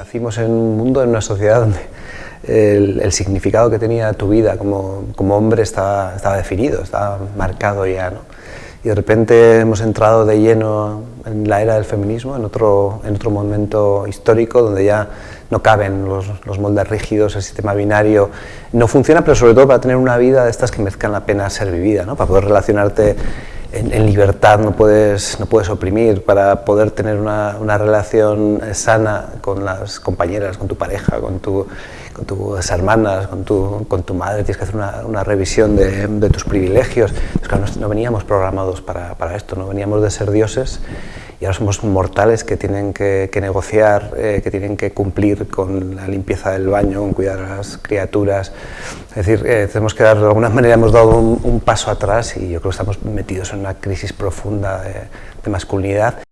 nacimos en un mundo, en una sociedad donde el, significado que tenía tu vida como, como hombre estaba, estaba, definido, estaba marcado ya. ¿no? Y de repente hemos entrado de lleno en la era del feminismo, en otro, en otro momento histórico donde ya no caben los, los, moldes rígidos, el sistema binario no funciona, pero sobre todo para tener una vida de estas que merezcan la pena ser vivida, ¿no? para poder relacionarte en, libertad no puedes, no puedes oprimir, para poder tener una, una, relación sana con las compañeras, con tu pareja, con, tu, con tus hermanas, con tu, con tu madre, tienes que hacer una, una revisión de, de, tus privilegios. claro, no, no, veníamos programados para, para esto, no veníamos de ser dioses y ahora somos mortales que tienen que, negociar, eh, que tienen que cumplir con la limpieza del baño, con cuidar a las criaturas. Es decir, eh, tenemos que dar, de alguna manera hemos dado un, paso atrás y yo creo que estamos metidos en una crisis profunda de masculinidad.